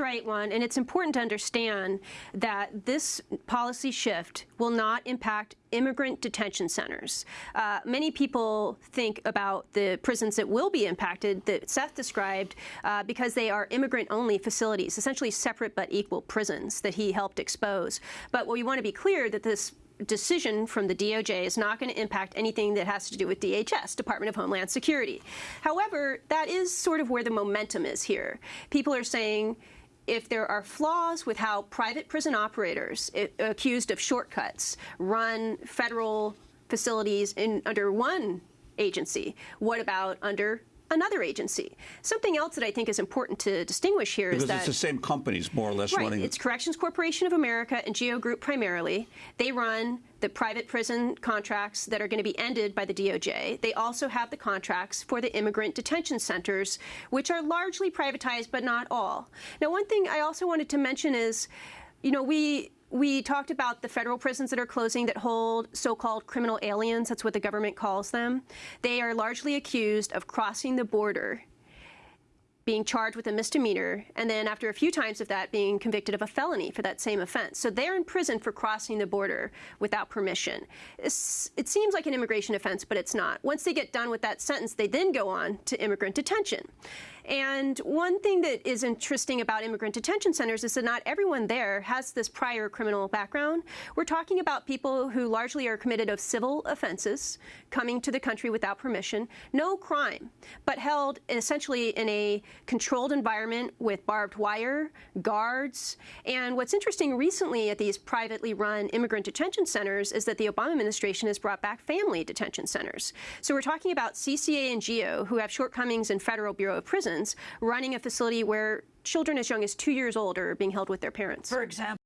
right one, and it's important to understand that this policy shift will not impact immigrant detention centers. Uh, many people think about the prisons that will be impacted that Seth described uh, because they are immigrant-only facilities, essentially separate but equal prisons that he helped expose. But what we want to be clear that this decision from the DOJ is not going to impact anything that has to do with DHS, Department of Homeland Security. However, that is sort of where the momentum is here. People are saying, if there are flaws with how private prison operators it, accused of shortcuts run federal facilities in under one agency, what about under another agency. Something else that I think is important to distinguish here because is that it's the same companies more or less right, running. It's Corrections Corporation of America and Geo Group primarily. They run the private prison contracts that are going to be ended by the DOJ. They also have the contracts for the immigrant detention centers, which are largely privatized, but not all. Now, one thing I also wanted to mention is, you know, we we talked about the federal prisons that are closing that hold so-called criminal aliens. That's what the government calls them. They are largely accused of crossing the border being charged with a misdemeanor, and then after a few times of that, being convicted of a felony for that same offense. So they're in prison for crossing the border without permission. It's, it seems like an immigration offense, but it's not. Once they get done with that sentence, they then go on to immigrant detention. And one thing that is interesting about immigrant detention centers is that not everyone there has this prior criminal background. We're talking about people who largely are committed of civil offenses, coming to the country without permission, no crime, but held essentially in a controlled environment with barbed wire, guards. And what's interesting recently at these privately run immigrant detention centers is that the Obama administration has brought back family detention centers. So we're talking about CCA and GEO, who have shortcomings in Federal Bureau of Prisons, running a facility where children as young as two years old are being held with their parents. For example,